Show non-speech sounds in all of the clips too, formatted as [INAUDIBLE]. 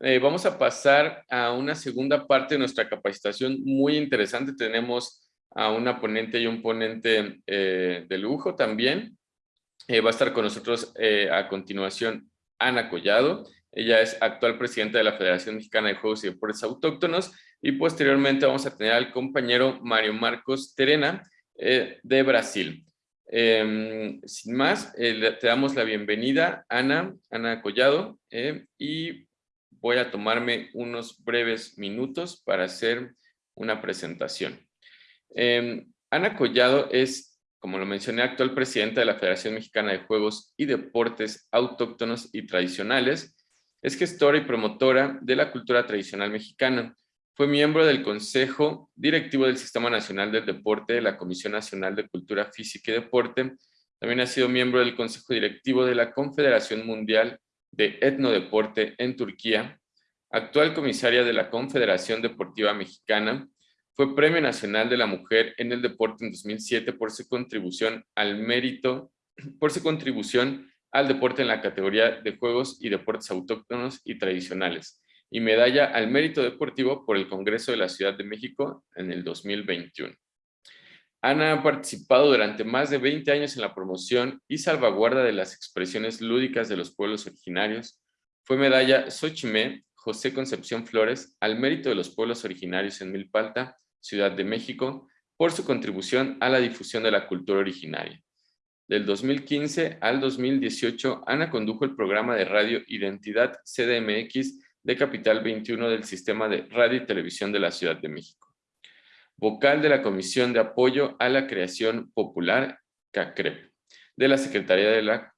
eh, vamos a pasar a una segunda parte de nuestra capacitación muy interesante. Tenemos a una ponente y un ponente eh, de lujo también. va a estar con nosotros a continuación Ana Collado. Ella es actual presidenta de la Federación Mexicana de Juegos y Deportes Autóctonos y posteriormente vamos a tener al compañero Mario Marcos Terena de Brasil. Em, sin más, eh, te damos la bienvenida, Ana, Ana Collado, eh, y voy a tomarme unos breves minutos para hacer una presentación. Em, Ana Collado es, como lo mencioné, actual presidenta de la Federación Mexicana de Juegos y Deportes Autóctonos y Tradicionales. Es gestora y promotora de la cultura tradicional mexicana, fue miembro del Consejo Directivo del Sistema Nacional del Deporte de la Comisión Nacional de Cultura Física y Deporte. También ha sido miembro del Consejo Directivo de la Confederación Mundial de Etnodeporte en Turquía. Actual comisaria de la Confederación Deportiva Mexicana. Fue Premio Nacional de la Mujer en el Deporte en 2007 por su contribución al mérito, por su contribución al deporte en la categoría de Juegos y Deportes Autóctonos y Tradicionales y medalla al mérito deportivo por el Congreso de la Ciudad de México en el 2021. Ana ha participado durante más de 20 años en la promoción y salvaguarda de las expresiones lúdicas de los pueblos originarios. Fue medalla Xochimé José Concepción Flores al mérito de los pueblos originarios en Milpalta, Ciudad de México, por su contribución a la difusión de la cultura originaria. Del 2015 al 2018, Ana condujo el programa de radio Identidad CDMX de Capital 21 del Sistema de Radio y Televisión de la Ciudad de México. Vocal de la Comisión de Apoyo a la Creación Popular, CACREP, de la Secretaría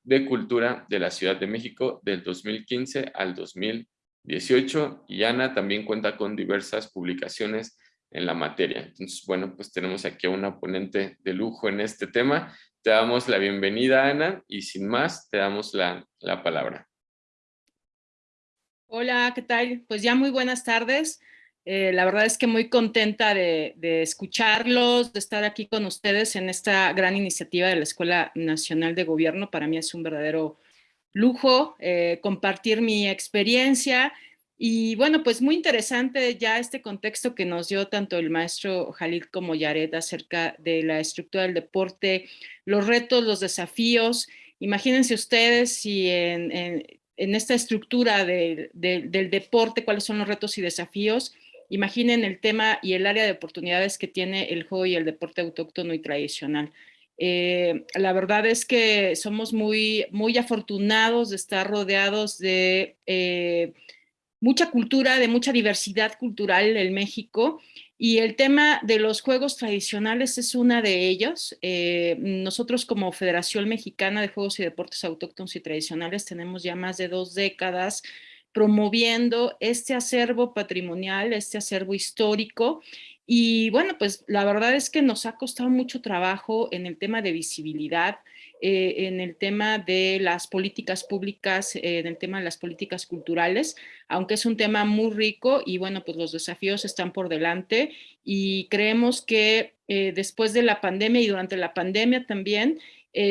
de, Cultura de la Ciudad de México del 2015 al 2018 y Ana también cuenta con diversas publicaciones en la materia. Entonces, bueno, pues tenemos aquí a una ponente de lujo en este tema. Te damos la bienvenida, Ana, y sin más, te damos la, la palabra. Hola, ¿qué tal? Pues ya muy buenas tardes. Eh, la verdad es que muy contenta de, escucharlos, de estar aquí con ustedes en esta gran iniciativa de la Escuela Nacional de Gobierno. Para mí es un verdadero lujo eh, compartir mi experiencia y bueno, pues muy interesante ya este contexto que nos dio tanto el maestro Jalil como Yaret acerca de la estructura del deporte, los retos, los desafíos. Imagínense ustedes si en en esta estructura del deporte, cuáles son los retos y desafíos, imaginen el tema y el área de oportunidades que tiene el juego y el deporte autóctono y tradicional. Eh, la verdad es que somos muy, muy afortunados de estar rodeados de eh, mucha cultura, de mucha diversidad cultural en México y el tema de los juegos tradicionales es una de ellos. Eh, nosotros como Federación Mexicana de Juegos y Deportes Autóctonos y Tradicionales tenemos ya más de dos décadas promoviendo este acervo patrimonial, este acervo histórico. Y bueno, pues la verdad es que nos ha costado mucho trabajo en el tema de visibilidad, eh, en el tema de las políticas públicas, eh, en el tema de las políticas culturales, aunque es un tema muy rico y bueno, pues los desafíos están por delante y creemos que eh, después de la pandemia y durante la pandemia también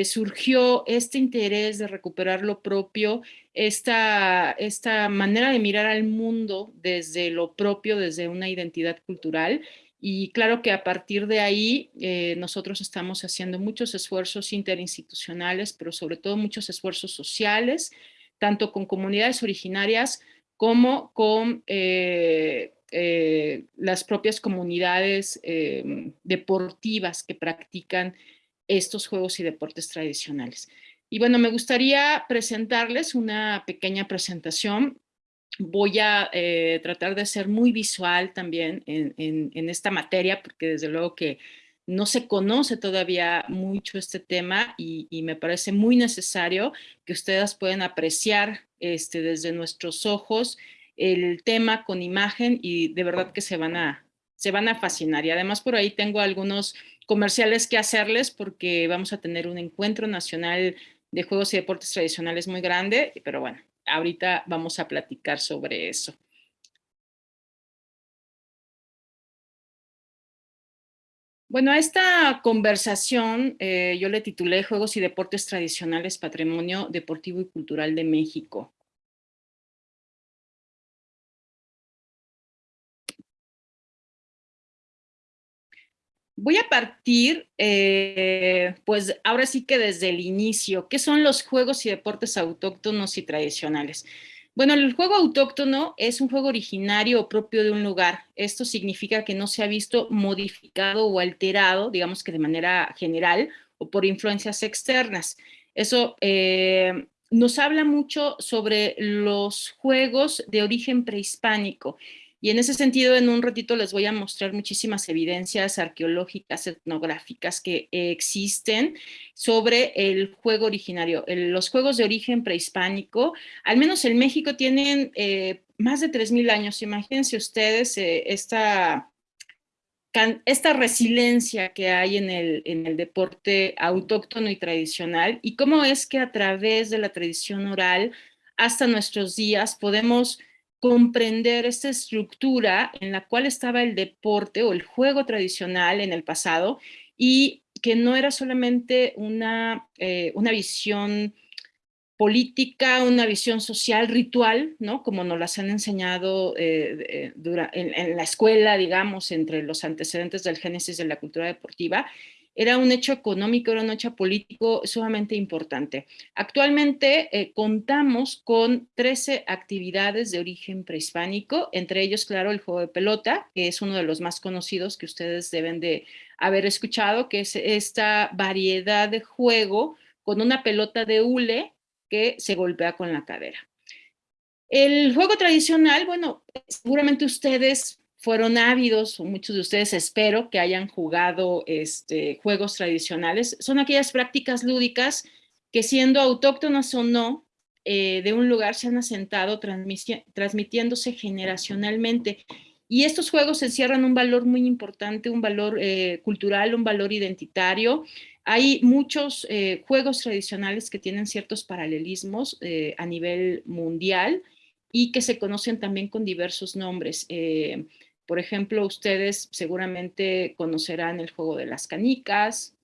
surgió este interés de recuperar lo propio, esta, esta manera de mirar al mundo desde lo propio, desde una identidad cultural. Y claro que a partir de ahí eh, nosotros estamos haciendo muchos esfuerzos interinstitucionales, pero sobre todo muchos esfuerzos sociales, tanto con comunidades originarias como con eh, eh, las propias comunidades deportivas que practican estos juegos y deportes tradicionales. Y bueno, me gustaría presentarles una pequeña presentación voy a eh, tratar de ser muy visual también en, esta materia, porque desde luego que no se conoce todavía mucho este tema y, me parece muy necesario que ustedes puedan apreciar este, desde nuestros ojos el tema con imagen y de verdad que se van a, se van a fascinar. Y además por ahí tengo algunos comerciales que hacerles porque vamos a tener un encuentro nacional de juegos y deportes tradicionales muy grande, pero bueno, ahorita vamos a platicar sobre eso. Bueno, a esta conversación eh, yo le titulé Juegos y Deportes Tradicionales, Patrimonio Deportivo y Cultural de México. Voy a partir, eh, pues ahora sí que desde el inicio, ¿qué son los juegos y deportes autóctonos y tradicionales? Bueno, el juego autóctono es un juego originario o propio de un lugar. Esto significa que no se ha visto modificado o alterado, digamos que de manera general o por influencias externas. Eso eh, nos habla mucho sobre los juegos de origen prehispánico. Y en ese sentido, en un ratito les voy a mostrar muchísimas evidencias arqueológicas, etnográficas que existen sobre el juego originario. los juegos de origen prehispánico, al menos en México, tienen eh, más de 3.000 años. Imagínense ustedes eh, esta, esta resiliencia que hay en el, en el deporte autóctono y tradicional y cómo es que a través de la tradición oral hasta nuestros días podemos comprender esta estructura en la cual estaba el deporte o el juego tradicional en el pasado y que no era solamente una, eh, una visión política, una visión social, ritual, ¿no? Como nos las han enseñado eh, en, en, la escuela, digamos, entre los antecedentes del génesis de la cultura deportiva, era un hecho económico, era un hecho político sumamente importante. Actualmente eh, contamos con 13 actividades de origen prehispánico, entre ellos, claro, el juego de pelota, que es uno de los más conocidos que ustedes deben de haber escuchado, que es esta variedad de juego con una pelota de hule que se golpea con la cadera. El juego tradicional, bueno, seguramente ustedes fueron ávidos, muchos de ustedes espero que hayan jugado este, juegos tradicionales, son aquellas prácticas lúdicas que siendo autóctonas o no, eh, de un lugar se han asentado transmitiéndose generacionalmente. Y estos juegos encierran un valor muy importante, un valor eh, cultural, un valor identitario. Hay muchos eh, juegos tradicionales que tienen ciertos paralelismos a nivel mundial y que se conocen también con diversos nombres. Por ejemplo, ustedes seguramente conocerán el juego de las canicas,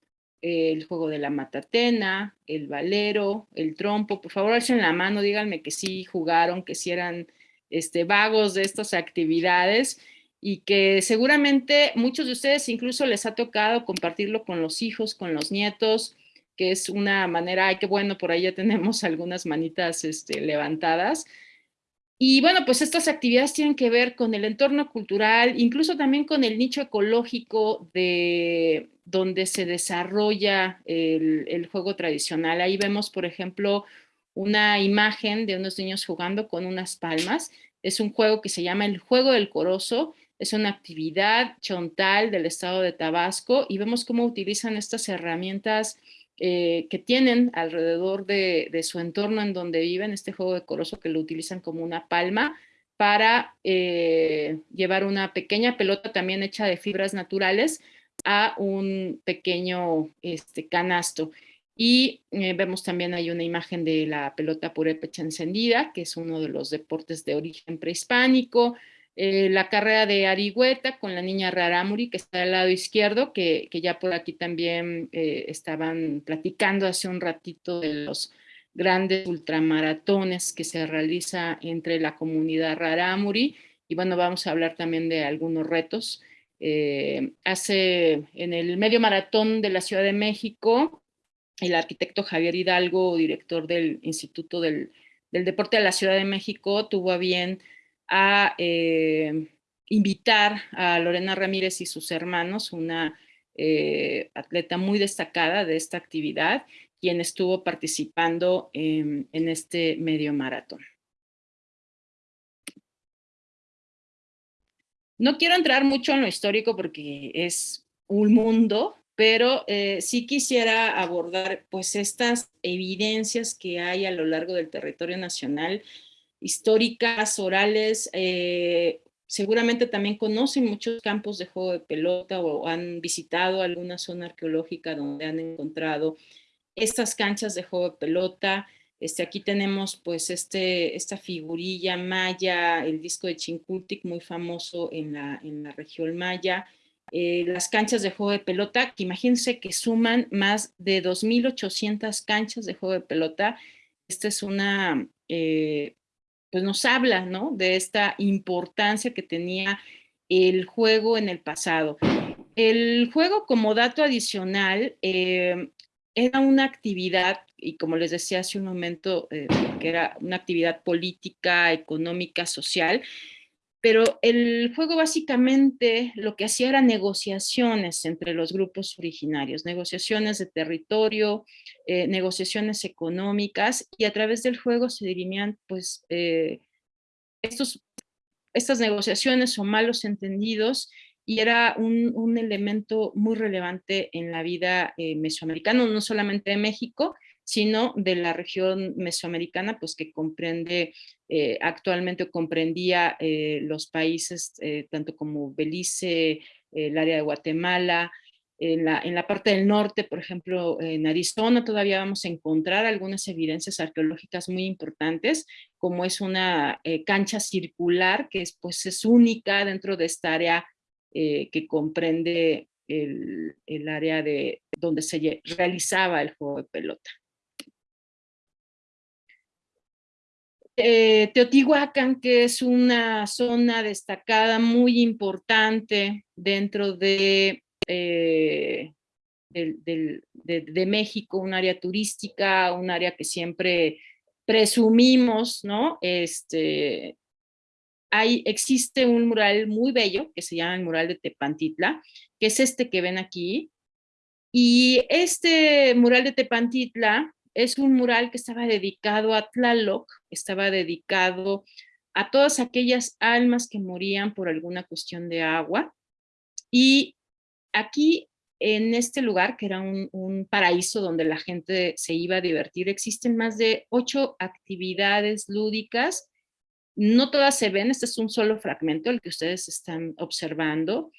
el juego de la matatena, el valero, el trompo. Por favor, alcen la mano, díganme que sí jugaron, que sí eran este, vagos de estas actividades y que seguramente muchos de ustedes incluso les ha tocado compartirlo con los hijos, con los nietos, que es una manera, ay, qué bueno, por ahí ya tenemos algunas manitas este, levantadas, y bueno, pues estas actividades tienen que ver con el entorno cultural, incluso también con el nicho ecológico de donde se desarrolla el, juego tradicional. Ahí vemos, por ejemplo, una imagen de unos niños jugando con unas palmas. Es un juego que se llama el Juego del Corozo. Es una actividad chontal del estado de Tabasco y vemos cómo utilizan estas herramientas eh, que tienen alrededor de, su entorno en donde viven, este juego decoroso que lo utilizan como una palma para eh, llevar una pequeña pelota también hecha de fibras naturales a un pequeño este, canasto. Y eh, vemos también hay una imagen de la pelota purépecha encendida, que es uno de los deportes de origen prehispánico. Eh, la carrera de Arihueta con la niña Raramuri, que está al lado izquierdo, que, ya por aquí también eh, estaban platicando hace un ratito de los grandes ultramaratones que se realiza entre la comunidad Raramuri. Y bueno, vamos a hablar también de algunos retos. Eh, hace en el medio maratón de la Ciudad de México, el arquitecto Javier Hidalgo, director del Instituto del, del Deporte de la Ciudad de México, tuvo a bien a eh, invitar a Lorena Ramírez y sus hermanos, una eh, atleta muy destacada de esta actividad, quien estuvo participando en, este medio maratón. No quiero entrar mucho en lo histórico porque es un mundo, pero eh, sí quisiera abordar pues estas evidencias que hay a lo largo del territorio nacional históricas, orales, eh, seguramente también conocen muchos campos de juego de pelota o han visitado alguna zona arqueológica donde han encontrado estas canchas de juego de pelota. Este, aquí tenemos pues este, esta figurilla maya, el disco de Chincultic, muy famoso en la, en la región maya. Eh, las canchas de juego de pelota, que imagínense que suman más de 2.800 canchas de juego de pelota. Esta es una eh, pues nos habla, ¿no? De esta importancia que tenía el juego en el pasado. el juego como dato adicional eh, era una actividad, y como les decía hace un momento, eh, que era una actividad política, económica, social, pero el juego básicamente lo que hacía era negociaciones entre los grupos originarios, negociaciones de territorio, eh, negociaciones económicas, y a través del juego se dirimían pues estos, estas negociaciones o malos entendidos y era un, elemento muy relevante en la vida eh, mesoamericana, no solamente de México, sino de la región mesoamericana, pues que comprende, eh, actualmente comprendía eh, los países tanto como Belice, el área de Guatemala, en la, en la, parte del norte, por ejemplo, en Arizona todavía vamos a encontrar algunas evidencias arqueológicas muy importantes, como es una cancha circular que es, pues, es única dentro de esta área eh, que comprende el, área de donde se realizaba el juego de pelota. Eh, Teotihuacán, que es una zona destacada muy importante dentro de, eh, de, México, un área turística, un área que siempre presumimos, ¿no? Este, hay, existe un mural muy bello que se llama el mural de Tepantitla, que es este que ven aquí. Y este mural de Tepantitla es un mural que estaba dedicado a Tlaloc, estaba dedicado a todas aquellas almas que morían por alguna cuestión de agua. Y aquí, en este lugar, que era un, un paraíso donde la gente se iba a divertir, existen más de ocho actividades lúdicas no todas se ven, este es un solo fragmento el que ustedes están observando,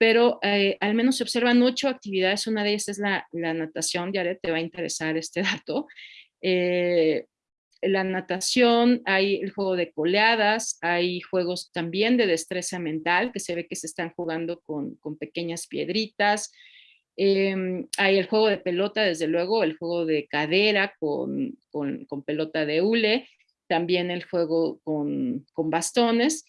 pero eh, al menos se observan ocho actividades, una de ellas es la, natación, ya te va a interesar este dato. Eh, la natación, hay el juego de coleadas, hay juegos también de destreza mental, que se ve que se están jugando con, pequeñas piedritas, em, hay el juego de pelota, desde luego, el juego de cadera con, con pelota de hule, también el juego con, bastones.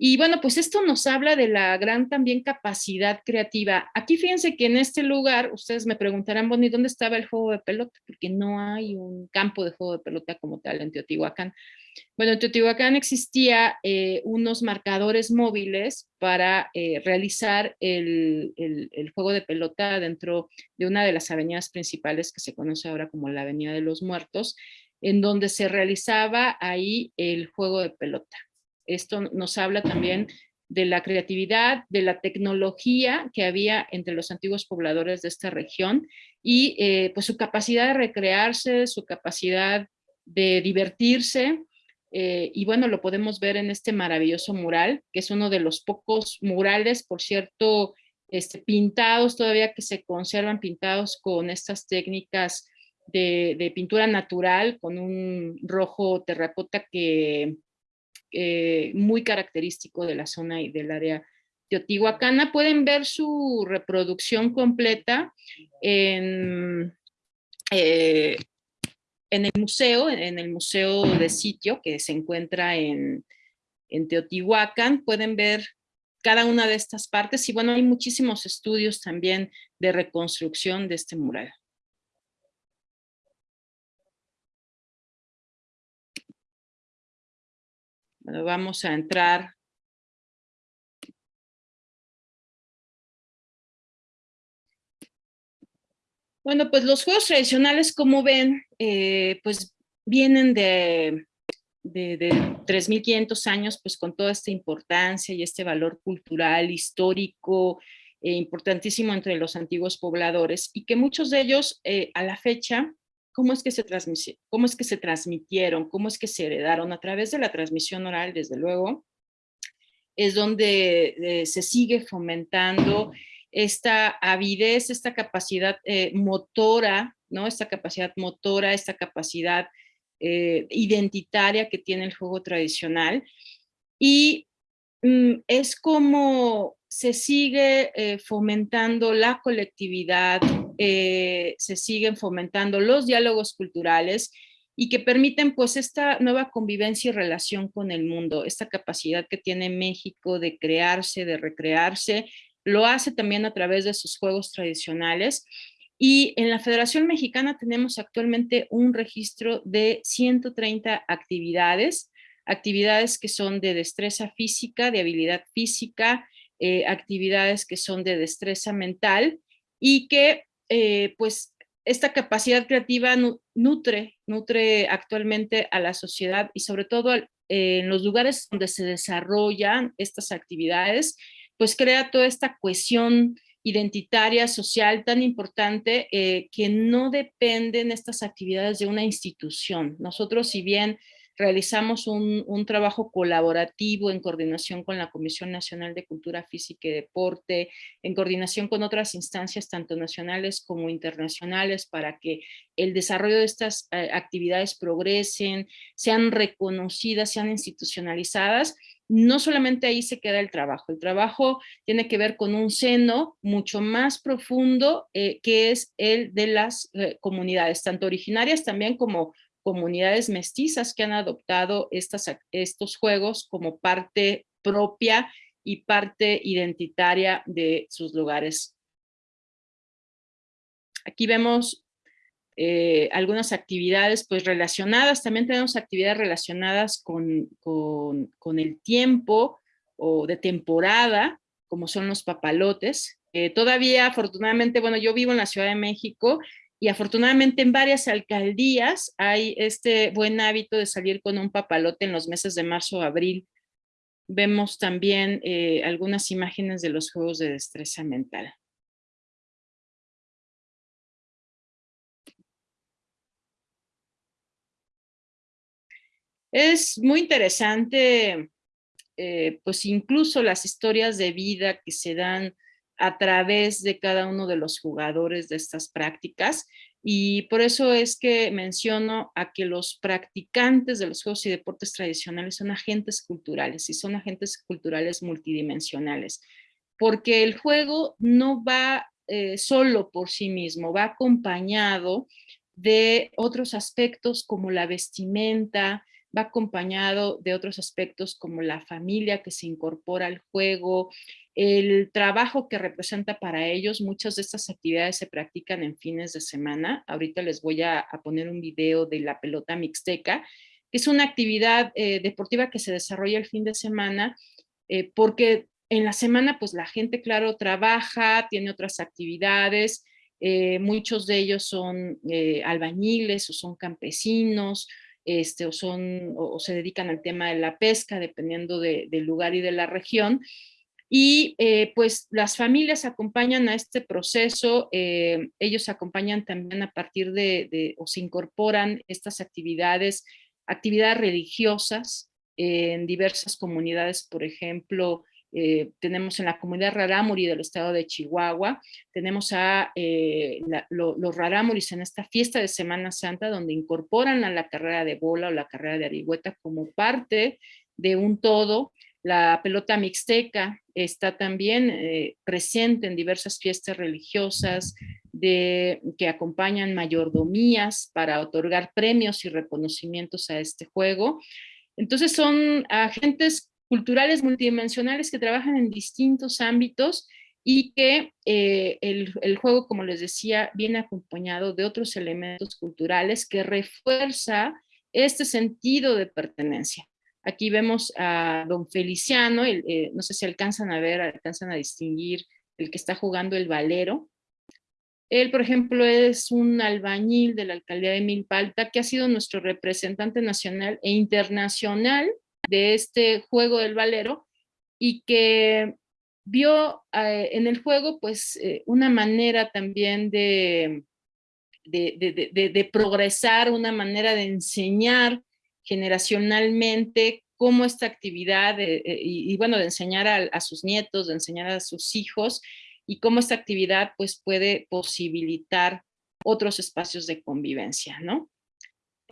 Y bueno, pues esto nos habla de la gran también capacidad creativa. Aquí fíjense que en este lugar, ustedes me preguntarán, bueno, ¿y dónde estaba el juego de pelota? Porque no hay un campo de juego de pelota como tal en Teotihuacán. Bueno, en Teotihuacán existía eh, unos marcadores móviles para eh, realizar el, el, juego de pelota dentro de una de las avenidas principales que se conoce ahora como la Avenida de los Muertos, en donde se realizaba ahí el juego de pelota. Esto nos habla también de la creatividad, de la tecnología que había entre los antiguos pobladores de esta región y eh, pues su capacidad de recrearse, su capacidad de divertirse, eh, y bueno, lo podemos ver en este maravilloso mural, que es uno de los pocos murales, por cierto, este, pintados todavía que se conservan pintados con estas técnicas de, pintura natural con un rojo terracota que muy característico de la zona y del área teotihuacana. Pueden ver su reproducción completa en, eh, en el museo, en el museo de sitio que se encuentra en, en Teotihuacán. Pueden ver cada una de estas partes y bueno, hay muchísimos estudios también de reconstrucción de este mural. Vamos a entrar. Bueno, pues los juegos tradicionales, como ven, eh, pues vienen de, de, de 3.500 años, pues con toda esta importancia y este valor cultural, histórico, eh, importantísimo entre los antiguos pobladores, y que muchos de ellos eh, a la fecha cómo es que se cómo es que se transmitieron, cómo es que se heredaron a través de la transmisión oral, desde luego, es donde eh, se sigue fomentando esta avidez, esta capacidad eh, motora, ¿no? Esta capacidad motora, esta capacidad eh, identitaria que tiene el juego tradicional. Y mm, es como se sigue fomentando la colectividad, eh, se siguen fomentando los diálogos culturales y que permiten pues esta nueva convivencia y relación con el mundo, esta capacidad que tiene México de crearse, de recrearse, lo hace también a través de sus juegos tradicionales. Y en la Federación Mexicana tenemos actualmente un registro de 130 actividades, actividades que son de destreza física, de habilidad física, eh, actividades que son de destreza mental y que eh, pues esta capacidad creativa nutre, nutre actualmente a la sociedad y sobre todo en los lugares donde se desarrollan estas actividades, pues crea toda esta cohesión identitaria, social tan importante eh, que no dependen estas actividades de una institución. Nosotros, si bien realizamos un, trabajo colaborativo en coordinación con la Comisión Nacional de Cultura Física y Deporte, en coordinación con otras instancias tanto nacionales como internacionales para que el desarrollo de estas eh, actividades progresen, sean reconocidas, sean institucionalizadas, no solamente ahí se queda el trabajo, el trabajo tiene que ver con un seno mucho más profundo eh, que es el de las eh, comunidades, tanto originarias también como comunidades mestizas que han adoptado estos juegos como parte propia y parte identitaria de sus lugares. Aquí vemos eh, algunas actividades pues relacionadas, también tenemos actividades relacionadas con, con, el tiempo o de temporada, como son los papalotes. todavía, afortunadamente, bueno, yo vivo en la Ciudad de México y afortunadamente en varias alcaldías hay este buen hábito de salir con un papalote en los meses de marzo o abril. Vemos también eh, algunas imágenes de los juegos de destreza mental. Es muy interesante, eh, pues incluso las historias de vida que se dan a través de cada uno de los jugadores de estas prácticas y por eso es que menciono a que los practicantes de los juegos y deportes tradicionales son agentes culturales y son agentes culturales multidimensionales, porque el juego no va eh, solo por sí mismo, va acompañado de otros aspectos como la vestimenta, va acompañado de otros aspectos como la familia que se incorpora al juego, el trabajo que representa para ellos. Muchas de estas actividades se practican en fines de semana. Ahorita les voy a, poner un video de la pelota mixteca, que es una actividad eh, deportiva que se desarrolla el fin de semana eh, porque en la semana pues la gente claro trabaja, tiene otras actividades, eh, muchos de ellos son albañiles o son campesinos, este, o, son, o, se dedican al tema de la pesca, dependiendo del lugar y de la región. Y eh, pues las familias acompañan a este proceso, eh, ellos acompañan también a partir de, o se incorporan estas actividades, actividades religiosas en diversas comunidades, por ejemplo, eh, tenemos en la comunidad Rarámuri del estado de Chihuahua, tenemos a eh, los Rarámuris en esta fiesta de Semana Santa donde incorporan a la carrera de bola o la carrera de arihueta como parte de un todo. La pelota mixteca está también eh, presente en diversas fiestas religiosas que acompañan mayordomías para otorgar premios y reconocimientos a este juego. Entonces son agentes culturales multidimensionales que trabajan en distintos ámbitos y que eh, el, juego, como les decía, viene acompañado de otros elementos culturales que refuerza este sentido de pertenencia. Aquí vemos a don Feliciano, eh, no sé si alcanzan a ver, alcanzan a distinguir el que está jugando el valero. Él, por ejemplo, es un albañil de la alcaldía de Milpalta que ha sido nuestro representante nacional e internacional de este juego del valero y que vio eh, en el juego pues eh, una manera también de, de, progresar, una manera de enseñar generacionalmente cómo esta actividad, eh, y, bueno, de enseñar a, sus nietos, de enseñar a sus hijos, y cómo esta actividad pues puede posibilitar otros espacios de convivencia, ¿no?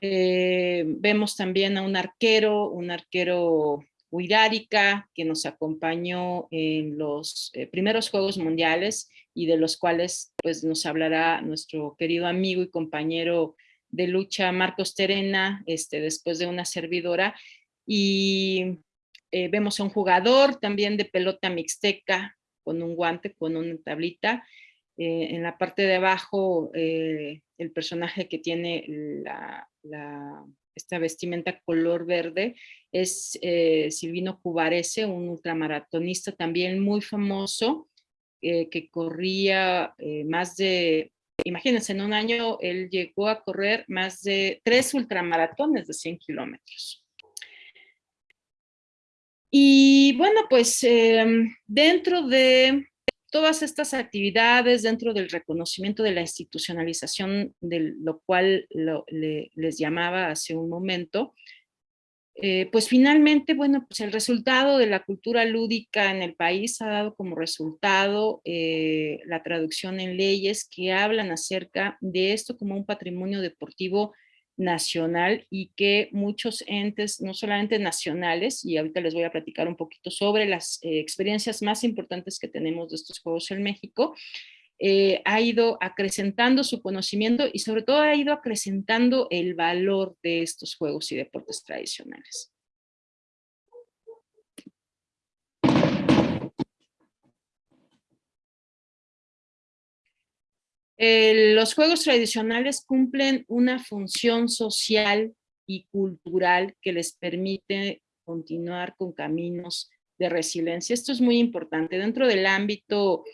Eh, vemos también a un arquero, un arquero Huirárica, que nos acompañó en los eh, primeros Juegos Mundiales y de los cuales pues, nos hablará nuestro querido amigo y compañero de lucha Marcos Terena, este, después de una servidora. Y eh, vemos a un jugador también de pelota mixteca, con un guante, con una tablita. En la parte de abajo, el personaje que tiene esta vestimenta color verde es Silvino Cubarese, un ultramaratonista también muy famoso, que corría más de imagínense, en un año él llegó a correr más de tres ultramaratones de 100 kilómetros. Y bueno, pues em, dentro de todas estas actividades, dentro del reconocimiento de la institucionalización, de lo cual les llamaba hace un momento, eh, pues finalmente, bueno, pues el resultado de la cultura lúdica en el país ha dado como resultado eh, la traducción en leyes que hablan acerca de esto como un patrimonio deportivo nacional y que muchos entes, no solamente nacionales, y ahorita les voy a platicar un poquito sobre las eh, experiencias más importantes que tenemos de estos Juegos en México, eh, ha ido acrecentando su conocimiento y sobre todo ha ido acrecentando el valor de estos juegos y deportes tradicionales. Los juegos tradicionales cumplen una función social y cultural que les permite continuar con caminos de resiliencia. Esto es muy importante. Dentro del ámbito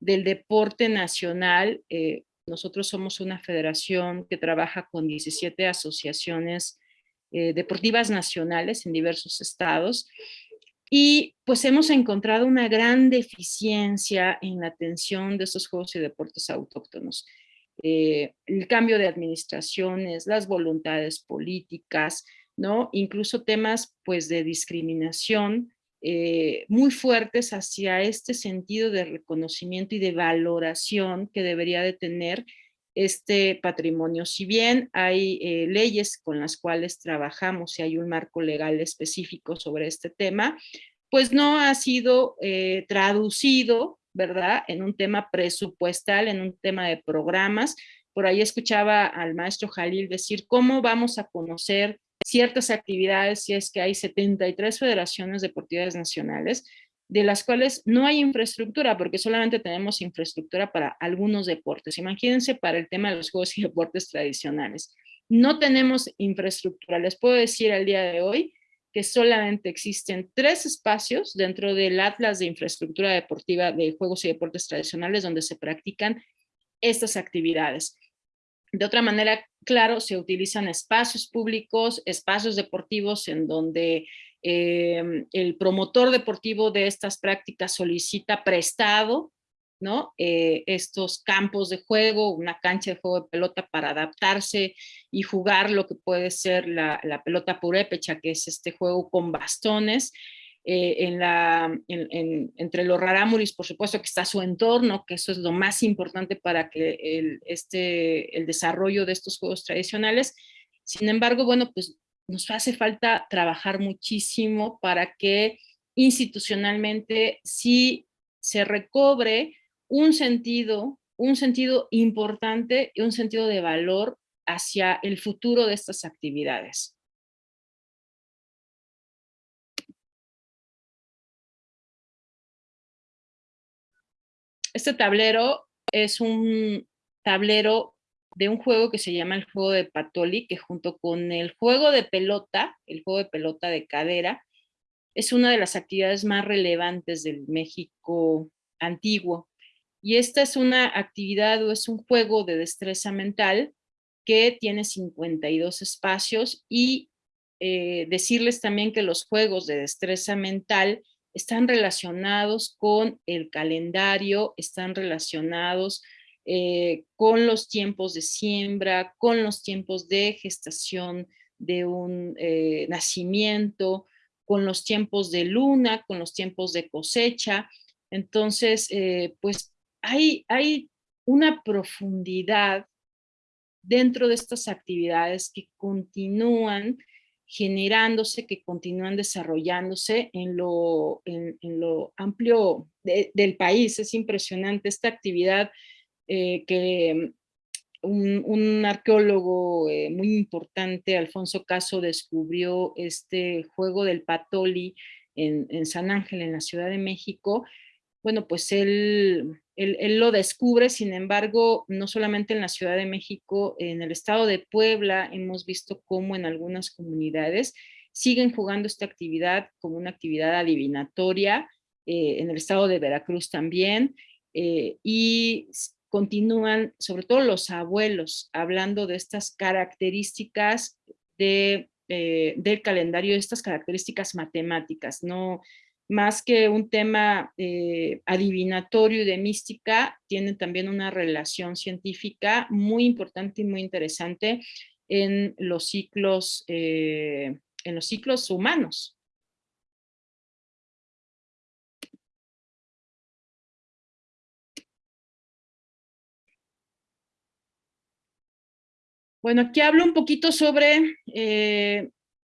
del deporte nacional. Eh, nosotros somos una federación que trabaja con 17 asociaciones eh, deportivas nacionales en diversos estados y pues hemos encontrado una gran deficiencia en la atención de estos juegos y deportes autóctonos. Eh, el cambio de administraciones, las voluntades políticas, ¿no? Incluso temas pues de discriminación eh, muy fuertes hacia este sentido de reconocimiento y de valoración que debería de tener este patrimonio. Si bien hay eh, leyes con las cuales trabajamos y hay un marco legal específico sobre este tema, pues no ha sido eh, traducido, ¿verdad? En un tema presupuestal, en un tema de programas. Por ahí escuchaba al maestro Jalil decir cómo vamos a conocer ciertas actividades, si es que hay 73 federaciones deportivas nacionales, de las cuales no hay infraestructura, porque solamente tenemos infraestructura para algunos deportes. Imagínense para el tema de los juegos y [LAUGHS] deportes tradicionales. No tenemos infraestructura. Les puedo decir al día de hoy que solamente existen tres espacios dentro del Atlas de Infraestructura Deportiva de Juegos y Deportes Tradicionales donde se practican estas actividades. De otra manera, claro, se utilizan espacios públicos, espacios deportivos en donde em, el promotor deportivo de estas prácticas solicita prestado ¿no? Eh, estos campos de juego, una cancha de juego de pelota para adaptarse y jugar lo que puede ser la, la pelota purépecha, que es este juego con bastones, eh, entre los rarámuris, por supuesto que está su entorno, que eso es lo más importante para que el, este, el desarrollo de estos juegos tradicionales. Sin embargo, bueno, pues nos hace falta trabajar muchísimo para que institucionalmente sí se recobre un sentido, un sentido importante y un sentido de valor hacia el futuro de estas actividades. Este tablero es un tablero de un juego que se llama el juego de Patoli, que junto con el juego de pelota, el juego de pelota de cadera, es una de las actividades más relevantes del México antiguo. Y esta es una actividad o es un juego de destreza mental que tiene 52 espacios y eh, decirles también que los juegos de destreza mental están relacionados con el calendario, están relacionados eh, con los tiempos de siembra, con los tiempos de gestación de un eh, nacimiento, con los tiempos de luna, con los tiempos de cosecha. Entonces, eh, pues hay, hay una profundidad dentro de estas actividades que continúan generándose, que continúan desarrollándose en lo, en, lo amplio del país. Es impresionante esta actividad eh, que un, arqueólogo eh, muy importante, Alfonso Caso, descubrió este juego del patoli en, San Ángel, en la Ciudad de México, bueno, pues él, él, lo descubre, sin embargo, no solamente en la Ciudad de México, en el estado de Puebla hemos visto cómo en algunas comunidades siguen jugando esta actividad como una actividad adivinatoria, eh, en el estado de Veracruz también, y continúan, sobre todo los abuelos, hablando de estas características de, eh, del calendario, estas características matemáticas, no, más que un tema eh, adivinatorio y de mística, tiene también una relación científica muy importante y muy interesante en los ciclos, eh, en los ciclos humanos. Bueno, aquí hablo un poquito sobre eh,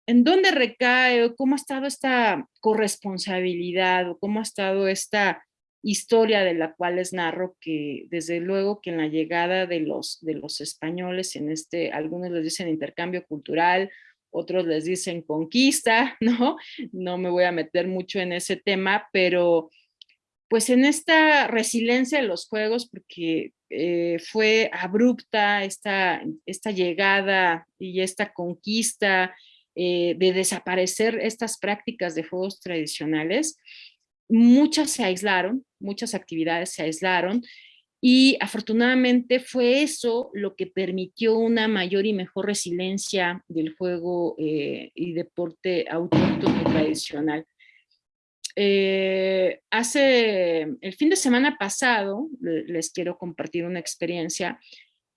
¿En dónde recae cómo ha estado esta corresponsabilidad o cómo ha estado esta historia de la cual les narro que desde luego que en la llegada de los, de los españoles en este, algunos les dicen intercambio cultural, otros les dicen conquista, [LAUGHS] ¿no? No me voy a meter mucho en ese tema, pero pues en esta resiliencia de los juegos, porque eh, fue abrupta esta, llegada y esta conquista eh, de desaparecer estas prácticas de juegos tradicionales, muchas se aislaron, muchas actividades se aislaron y afortunadamente fue eso lo que permitió una mayor y mejor resiliencia del juego eh, y deporte autóctono tradicional. Eh, hace el fin de semana pasado, les quiero compartir una experiencia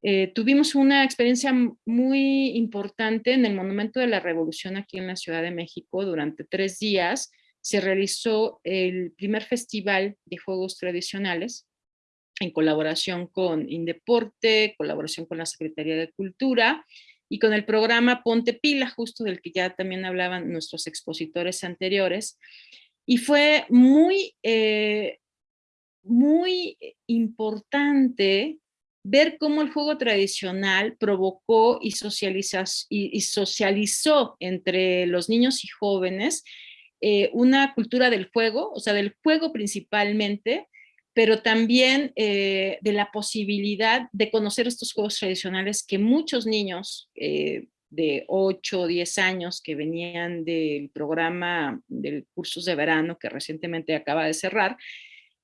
eh, tuvimos una experiencia muy importante en el Monumento de la Revolución aquí en la Ciudad de México. Durante tres días se realizó el primer festival de juegos tradicionales en colaboración con Indeporte, colaboración con la Secretaría de Cultura y con el programa Ponte Pila, justo del que ya también hablaban nuestros expositores anteriores. Y fue muy, eh, muy importante ver cómo el juego tradicional provocó y, socializó entre los niños y jóvenes eh, una cultura del juego, o sea, del juego principalmente, pero también eh, de la posibilidad de conocer estos juegos tradicionales que muchos niños de 8 o 10 años que venían del programa del cursos de verano que recientemente acaba de cerrar,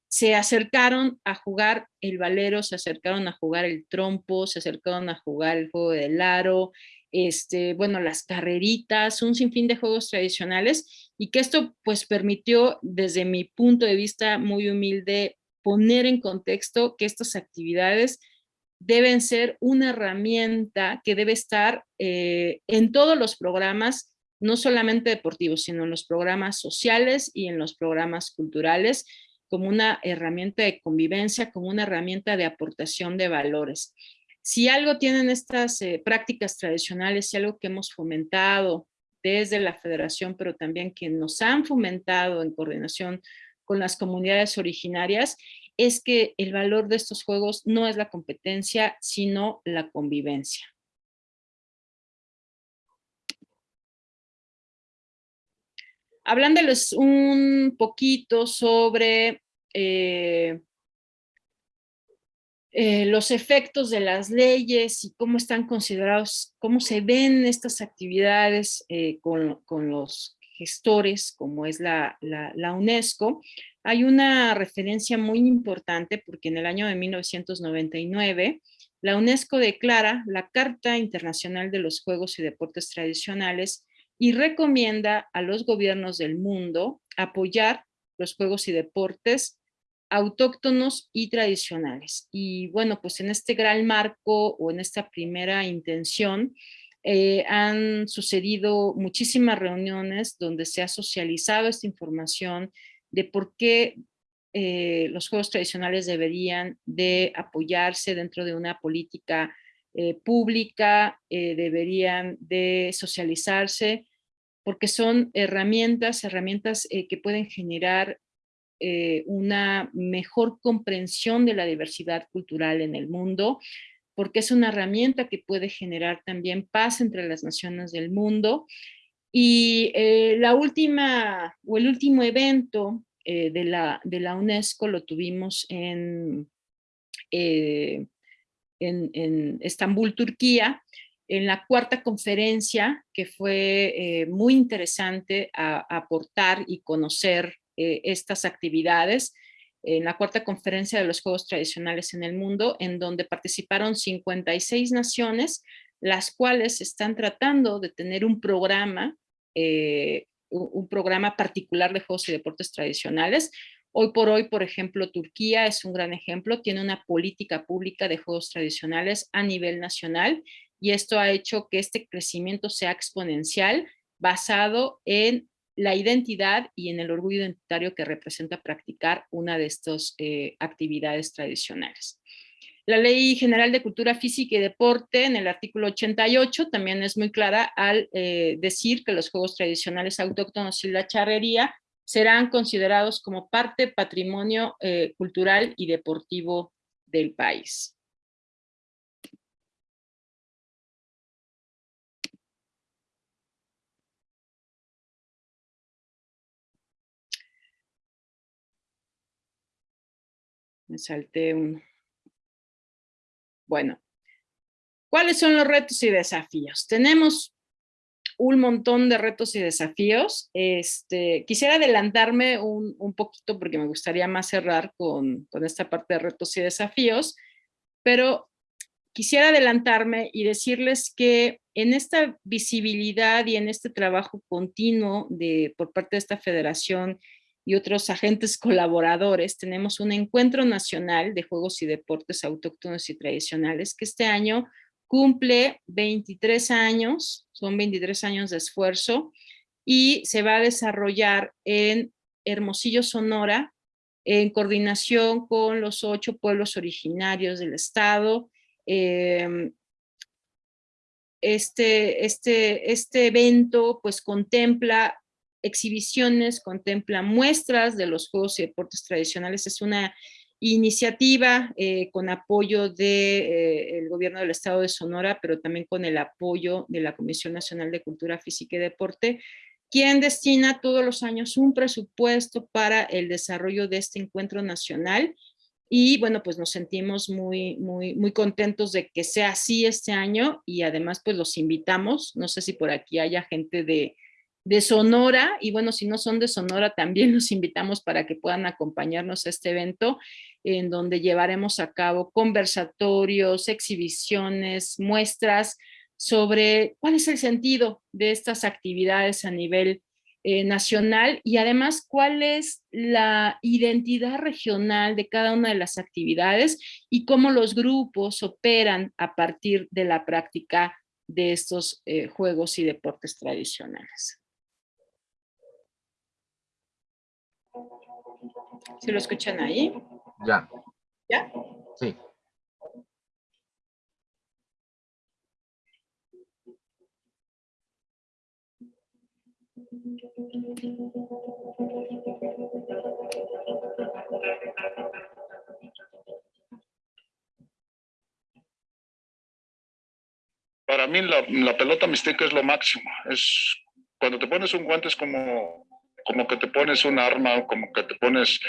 se acercaron a jugar el valero, se acercaron a jugar el trompo, se acercaron a jugar el juego del aro, este, bueno, las carreritas, un sinfín de juegos tradicionales y que esto pues permitió desde mi punto de vista muy humilde poner en contexto que estas actividades deben ser una herramienta que debe estar eh, en todos los programas, no solamente deportivos, sino en los programas sociales y en los programas culturales, como una herramienta de convivencia, como una herramienta de aportación de valores. Si algo tienen estas eh, prácticas tradicionales, si algo que hemos fomentado desde la federación, pero también que nos han fomentado en coordinación con las comunidades originarias, es que el valor de estos juegos no es la competencia, sino la convivencia. hablándoles un poquito sobre eh, eh, los efectos de las leyes y cómo están considerados, cómo se ven estas actividades eh, con, los gestores, como es la, la, UNESCO, hay una referencia muy importante porque en el año de 1999 la UNESCO declara la Carta Internacional de los Juegos y Deportes Tradicionales y recomienda a los gobiernos del mundo apoyar los juegos y deportes autóctonos y tradicionales. Y bueno, pues en este gran marco o en esta primera intención eh, han sucedido muchísimas reuniones donde se ha socializado esta información de por qué eh, los juegos tradicionales deberían de apoyarse dentro de una política eh, pública, deberían de socializarse porque son herramientas, herramientas eh, que pueden generar eh, una mejor comprensión de la diversidad cultural en el mundo, porque es una herramienta que puede generar también paz entre las naciones del mundo. Y eh, la última, o el último evento de, la, de la UNESCO lo tuvimos en, en, en Estambul, Turquía, en la cuarta conferencia, que fue muy interesante aportar y conocer estas actividades, en la cuarta conferencia de los Juegos Tradicionales en el Mundo, en donde participaron 56 naciones, las cuales están tratando de tener un programa, eh, un programa particular de Juegos y Deportes Tradicionales. Hoy por hoy, por ejemplo, Turquía es un gran ejemplo, tiene una política pública de Juegos Tradicionales a nivel nacional y esto ha hecho que este crecimiento sea exponencial basado en la identidad y en el orgullo identitario que representa practicar una de estas eh, actividades tradicionales. La Ley General de Cultura Física y Deporte en el artículo 88 también es muy clara al eh, decir que los juegos tradicionales autóctonos y la charrería serán considerados como parte patrimonio eh, cultural y deportivo del país. Me salté un... Bueno, ¿cuáles son los retos y desafíos? Tenemos un montón de retos y desafíos. Este, quisiera adelantarme un, un poquito porque me gustaría más cerrar con, con esta parte de retos y desafíos, pero quisiera adelantarme y decirles que en esta visibilidad y en este trabajo continuo de, por parte de esta federación y otros agentes colaboradores, tenemos un encuentro nacional de juegos y deportes autóctonos y tradicionales que este año cumple 23 años, son 23 años de esfuerzo y se va a desarrollar en Hermosillo, Sonora, en coordinación con los ocho pueblos originarios del estado. Em, este, este, este evento pues contempla exhibiciones, contempla muestras de los juegos y deportes tradicionales. Es una iniciativa eh, con apoyo del de, eh, gobierno del estado de Sonora, pero también con el apoyo de la Comisión Nacional de Cultura Física y Deporte, quien destina todos los años un presupuesto para el desarrollo de este encuentro nacional y bueno, pues nos sentimos muy, muy, muy contentos de que sea así este año y además pues los invitamos, no sé si por aquí haya gente de, de Sonora, y bueno, si no son de Sonora, también [LAUGHS] los invitamos para que puedan acompañarnos a este evento, en donde llevaremos a cabo conversatorios, exhibiciones, muestras sobre cuál es el sentido de estas actividades a nivel eh, nacional y además cuál es la identidad regional de cada una de las actividades y cómo los grupos operan a partir de la práctica de estos eh, juegos y deportes tradicionales. ¿Se lo escuchan ahí? Ya. ¿Ya? Sí. Para mí la, la pelota mixteca es lo máximo. Es cuando te pones un guante es como como que te pones un arma, como que te pones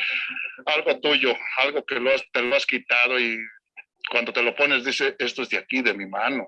algo tuyo, algo que lo te lo has quitado y cuando te lo pones dice, esto es de aquí, de mi mano.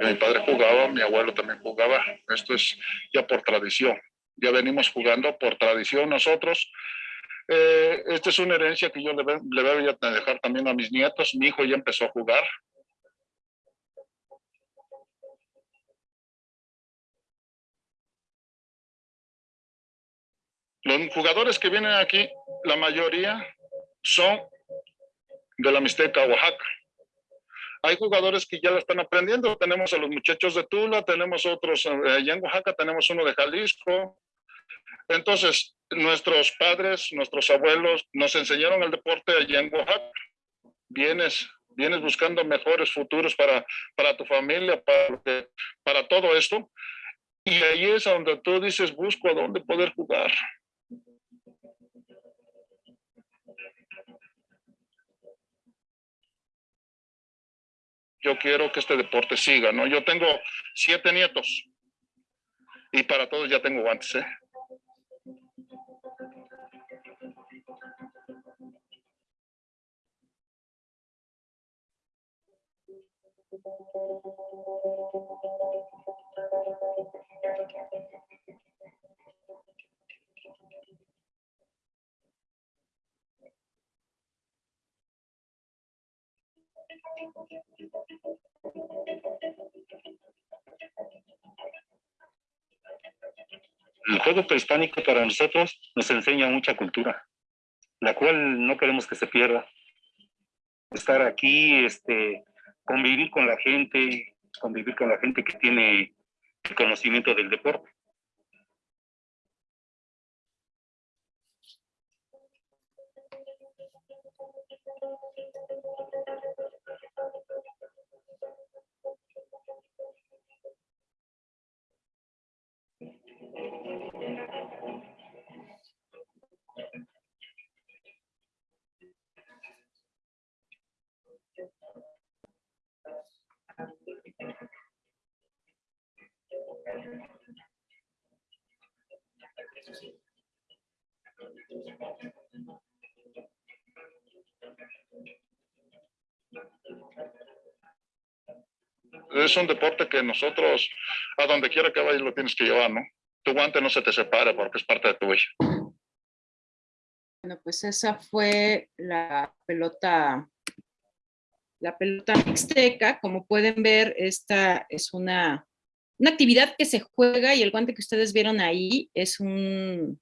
Mi padre jugaba, mi abuelo también jugaba. Esto es ya por tradición. Ya venimos jugando por tradición nosotros. Eh, esta es una herencia que yo le, le voy a dejar también a mis nietos. Mi hijo ya empezó a jugar. Los jugadores que vienen aquí, la mayoría son de la Mixteca, Oaxaca. Hay jugadores que ya lo están aprendiendo. Tenemos a los muchachos de Tula, tenemos otros eh, allá en Oaxaca, tenemos uno de Jalisco, Entonces, nuestros padres, nuestros abuelos nos enseñaron el deporte allá en Oaxaca. Vienes, vienes buscando mejores futuros para, para tu familia, para, para todo esto. Y ahí es donde tú dices, busco a dónde poder jugar. Yo quiero que este deporte siga, ¿no? Yo tengo siete nietos y para todos ya tengo guantes, ¿eh? El juego prehispánico para nosotros nos enseña mucha cultura, la cual no queremos que se pierda. Estar aquí, este, convivir con la gente, convivir con la gente que tiene el conocimiento del deporte. Es un deporte que nosotros, a donde quiera que vayas, lo tienes que llevar, ¿no? Tu guante no se te separa porque es parte de tu huella. Bueno, pues esa fue la pelota, la pelota mixteca. Como pueden ver, esta es una, una actividad que se juega y el guante que ustedes vieron ahí es un,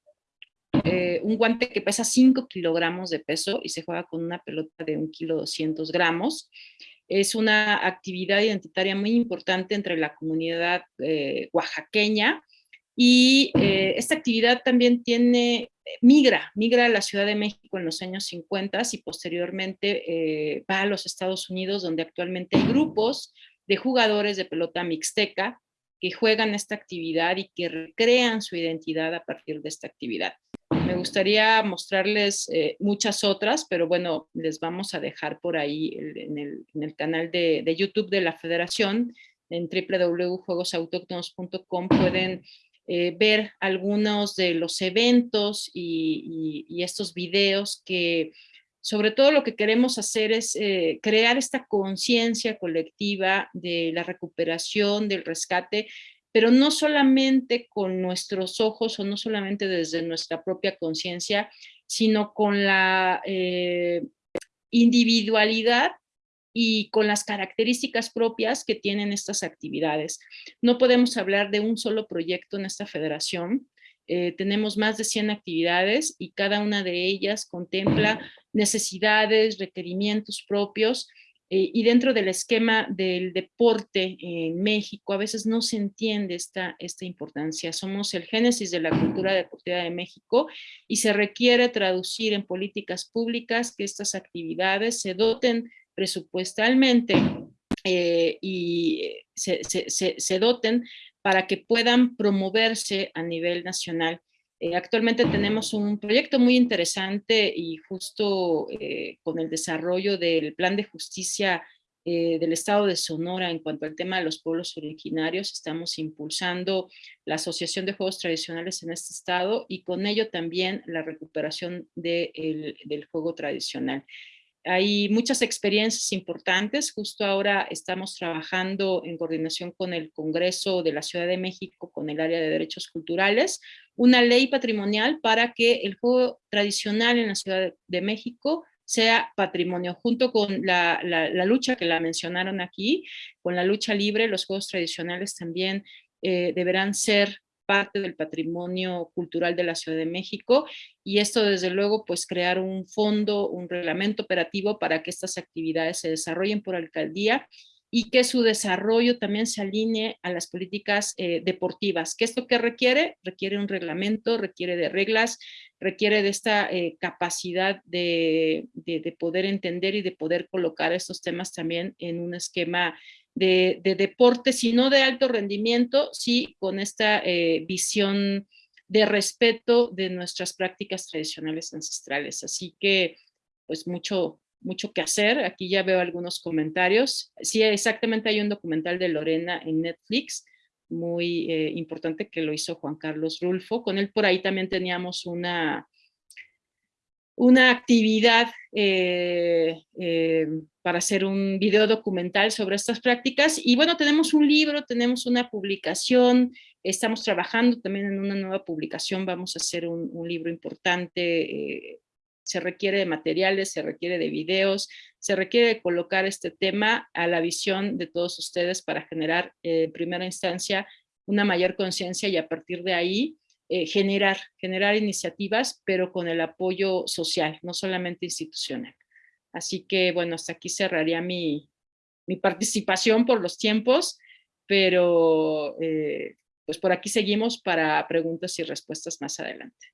eh, un guante que pesa 5 kilogramos de peso y se juega con una pelota de 1 kilo 200 gramos. Es una actividad identitaria muy importante entre la comunidad eh, oaxaqueña y eh, esta actividad también tiene, migra, migra a la Ciudad de México en los años 50 y posteriormente va a los Estados Unidos donde actualmente hay grupos de jugadores de pelota mixteca que juegan esta actividad y que recrean su identidad a partir de esta actividad. Me gustaría mostrarles eh, muchas otras, pero bueno, les vamos a dejar por ahí en, el, canal de, YouTube de la Federación, en www.juegosautóctonos.com pueden eh, ver algunos de los eventos y, estos videos que sobre todo lo que queremos hacer es eh, crear esta conciencia colectiva de la recuperación, del rescate, pero no solamente con nuestros ojos o no solamente desde nuestra propia conciencia, sino con la eh, individualidad y con las características propias que tienen estas actividades. No podemos hablar de un solo proyecto en esta federación, eh, tenemos más de 100 actividades y cada una de ellas contempla necesidades, requerimientos propios eh, y dentro del esquema del deporte en México a veces no se entiende esta, esta importancia. Somos el génesis de la cultura deportiva de México y se requiere traducir en políticas públicas que estas actividades se doten presupuestalmente eh, y se, se, se, doten para que puedan promoverse a nivel nacional. Eh, actualmente tenemos un proyecto muy interesante y justo eh, con el desarrollo del plan de justicia eh, del estado de Sonora en cuanto al tema de los pueblos originarios, estamos impulsando la Asociación de Juegos Tradicionales en este estado y con ello también la recuperación del juego tradicional. Hay muchas experiencias importantes. Justo ahora estamos trabajando en coordinación con el Congreso de la Ciudad de México, con el área de derechos culturales, una ley patrimonial para que el juego tradicional en la Ciudad de México sea patrimonio, junto con la, lucha que la mencionaron aquí, con la lucha libre, los juegos tradicionales también eh, deberán ser parte del patrimonio cultural de la Ciudad de México. Y esto desde luego pues crear un fondo, un reglamento operativo para que estas actividades se desarrollen por alcaldía y que su desarrollo también se alinee a las políticas eh, deportivas. ¿Qué es lo que requiere? Requiere un reglamento, requiere de reglas, requiere de esta eh, capacidad de, poder entender y de poder colocar estos temas también en un esquema de, deporte, si no de alto rendimiento, sí con esta eh, visión de respeto de nuestras prácticas tradicionales ancestrales. Así que, pues mucho, mucho que hacer. Aquí ya veo algunos comentarios. Sí, exactamente hay un documental de Lorena en Netflix, muy eh, importante que lo hizo Juan Carlos Rulfo. Con él por ahí también teníamos una, una actividad eh, eh, para hacer un video documental sobre estas prácticas. Y bueno, tenemos un libro, tenemos una publicación, estamos trabajando también en una nueva publicación, vamos a hacer un, un libro importante se requiere de materiales, se requiere de videos, se requiere de colocar este tema a la visión de todos ustedes para generar eh, en primera instancia una mayor conciencia y a partir de ahí eh, generar, generar iniciativas, pero con el apoyo social, no solamente institucional. Así que, bueno, hasta aquí cerraría mi, mi participación por los tiempos, pero eh, pues por aquí seguimos para preguntas y respuestas más adelante.